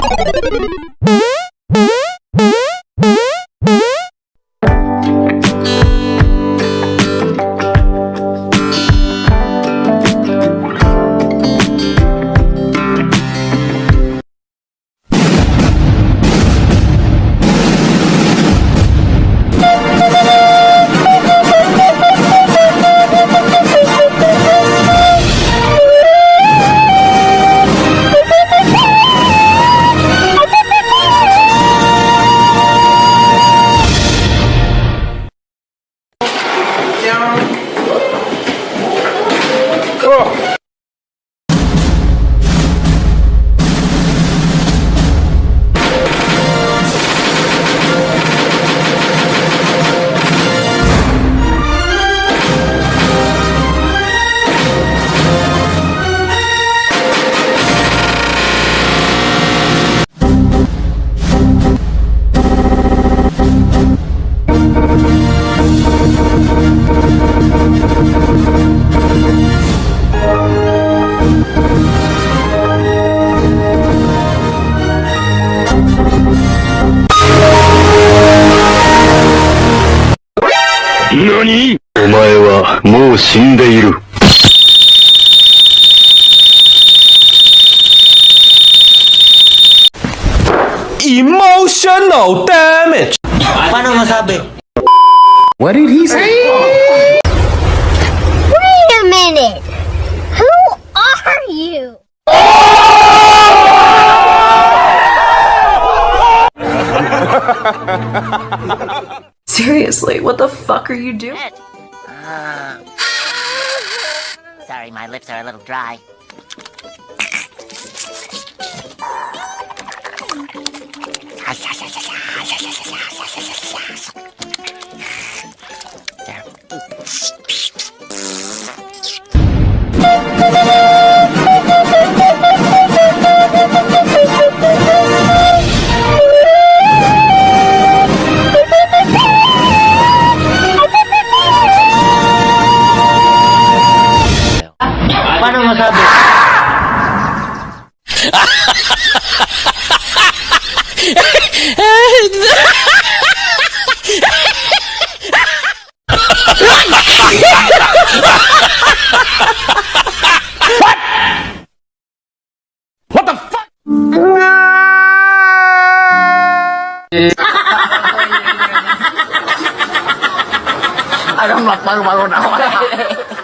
Bye. 何お前はもう死んでいる。Emotional damage. Paano masabi? What did he say? Wait a minute! Who are you? Seriously, what the fuck are you doing? Uh, sorry, my lips are a little dry. There. I don't know, I don't know.